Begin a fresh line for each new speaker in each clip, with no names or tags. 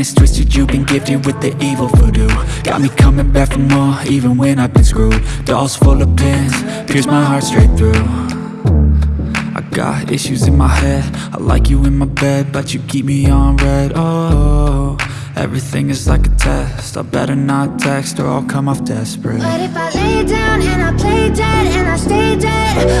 it's twisted, you've been gifted with the evil voodoo. Got me coming back for more, even when I've been screwed. Dolls full of pins, pierce my heart straight through. I got issues in my head. I like you in my bed, but you keep me on read. Oh, everything is like a test. I better not text or I'll come off desperate.
But if I lay down and I play dead and I stay dead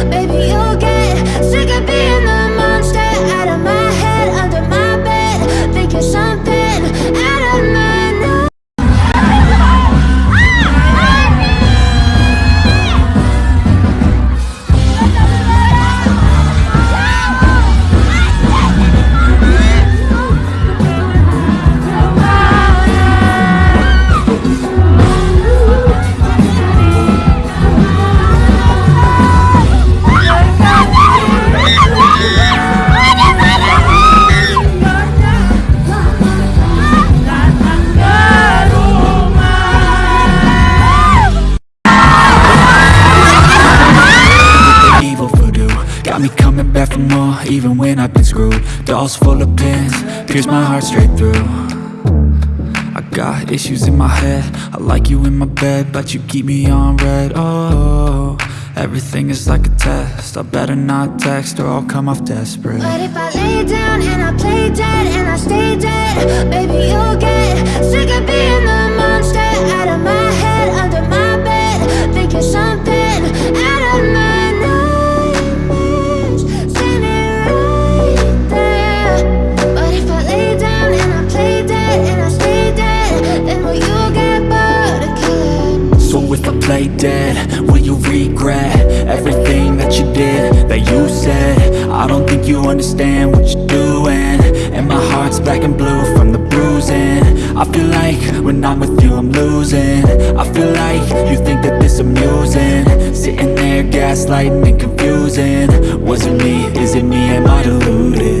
when I've been screwed. Dolls full of pins, pierce my heart straight through. I got issues in my head. I like you in my bed, but you keep me on read. Oh, everything is like a test. I better not text or I'll come off desperate.
But if I lay down you
understand what you're doing. And my heart's black and blue from the bruising. I feel like when I'm with you I'm losing. I feel like you think that this amusing. Sitting there gaslighting and confusing. Was it me, is it me, am I deluded?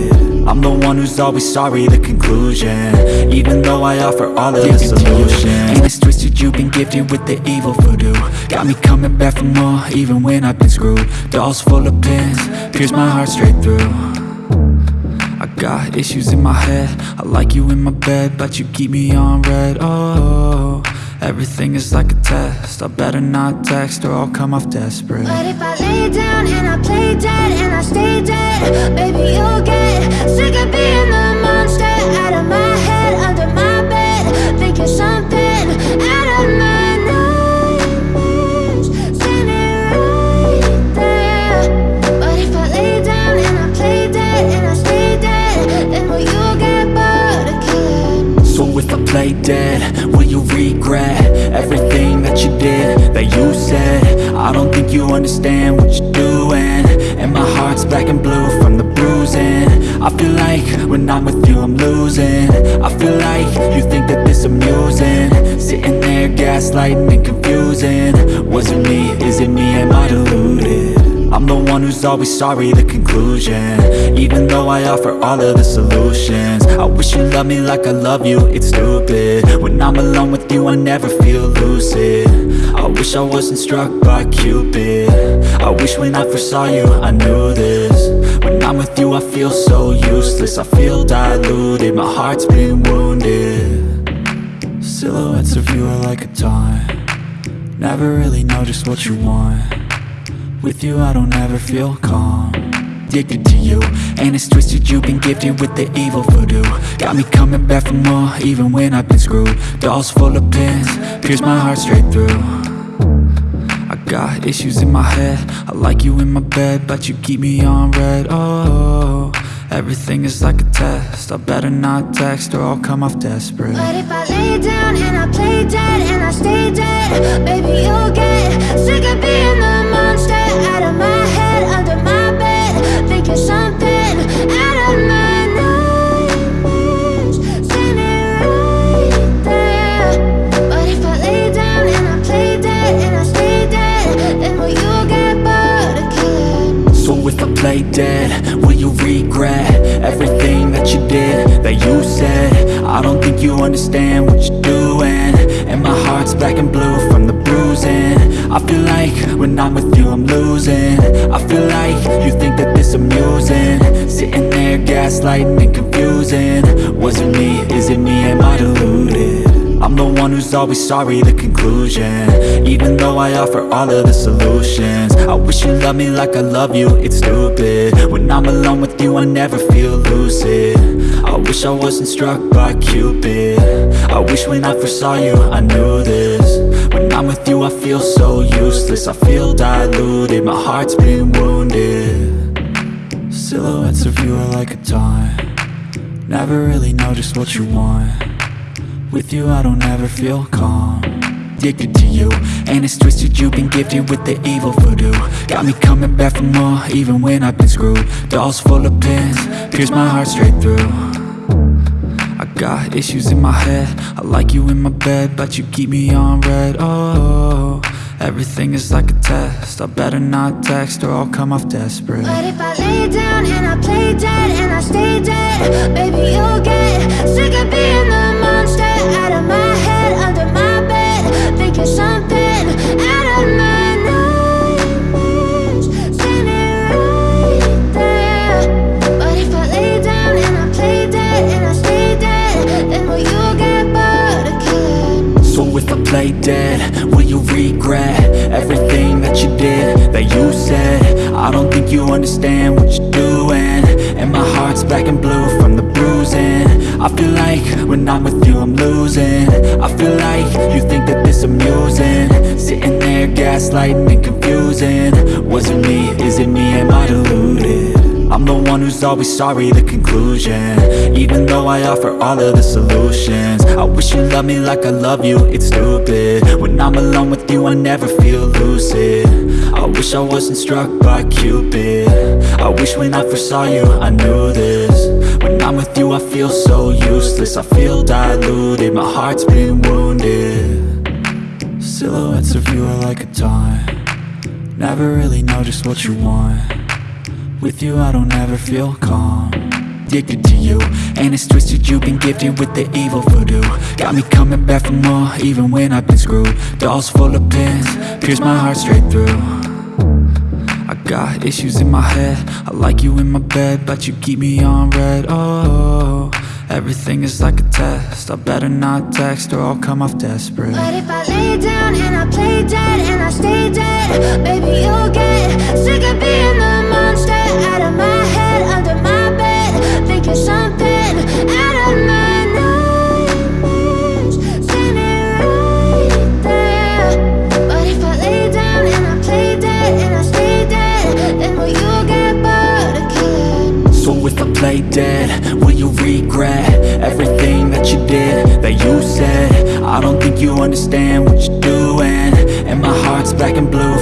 I'm the one who's always sorry, the conclusion. Even though I offer all of the solutions. And it's twisted, you've been gifted with the evil voodoo. Got me coming back for more, even when I've been screwed. Dolls full of pins, pierce my heart straight through. I got issues in my head. I like you in my bed, but you keep me on read. Oh, everything is like a test. I better not text or I'll come off desperate.
But if I lay down and I play dead and I stay dead Baby, you'll get sick of being the
that you said. I don't think you understand what you're doing. And my heart's black and blue from the bruising. I feel like when I'm with you I'm losing. I feel like you think that this amusing. Sitting there gaslighting and confusing. Was it me, is it me, am I deluded? I'm the one who's always sorry, the conclusion. Even though I offer all of the solutions. I wish you loved me like I love you, it's stupid. When I'm alone with you I never feel lucid wish I wasn't struck by Cupid. I wish when I first saw you I knew this. When I'm with you I feel so useless. I feel diluted, my heart's been wounded. Silhouettes of you are like a taunt. Never really know just what you want. With you I don't ever feel calm. Addicted to you And it's twisted. You've been gifted with the evil voodoo. Got me coming back for more even when I've been screwed. Dolls full of pins Pierce my heart straight through got issues in my head. I like you in my bed But you keep me on read. Oh, everything is like a test. I better not text or I'll come off desperate.
But if I lay down and I play dead and I stay dead Baby, you'll get sick of being the monster. Out of my If I play dead, will you
regret Everything that you did, that you said? I don't think you understand what you're doing And my heart's black and blue from the bruising. I feel like when I'm with you I'm losing. I feel like you think that this amusing. Sitting there gaslighting and confusing. Was it me, is it me, am I deluded? I'm the one who's always sorry, the conclusion. Even though I offer all of the solutions. I wish you loved me like I love you, it's stupid. When I'm alone with you, I never feel lucid. I wish I wasn't struck by Cupid. I wish when I first saw you, I knew this. When I'm with you, I feel so useless. I feel diluted, my heart's been wounded. Silhouettes of you are like a taunt. Never really know just what you want With you I don't ever feel calm. Addicted to you And it's twisted. You've been gifted with the evil voodoo. Got me coming back for more even when I've been screwed. Dolls full of pins Pierce my heart straight through. I got issues in my head. I like you in my bed But you keep me on read. Oh, everything is like a test. I better not text or I'll come off desperate.
But if I lay down and I play dead and I stay dead Baby, you'll get Play dead, will you
regret Everything that you did, that you said? I don't think you understand what you're doing. And my heart's black and blue from the bruising. I feel like when I'm with you I'm losing. I feel like you think that this amusing. Sitting there gaslighting and confusing. Was it me, is it me, am I deluded? I'm the one who's always sorry, the conclusion. Even though I offer all of the solutions. I wish you loved me like I love you, it's stupid. When I'm alone with you, I never feel lucid. I wish I wasn't struck by Cupid. I wish when I first saw you, I knew this. When I'm with you, I feel so useless. I feel diluted, my heart's been wounded. Silhouettes of you are like a taunt. Never really know just what you want with you I don't ever feel calm. Addicted to you And it's twisted you've been gifted with the evil voodoo. Got me coming back for more even when I've been screwed. Dolls full of pins Pierce my heart straight through. I got issues in my head I like you in my bed But you keep me on read. Oh, everything is like a test I better not text or I'll come off desperate.
But if I lay down and I play dead
you understand what you're doing. And my heart's black and blue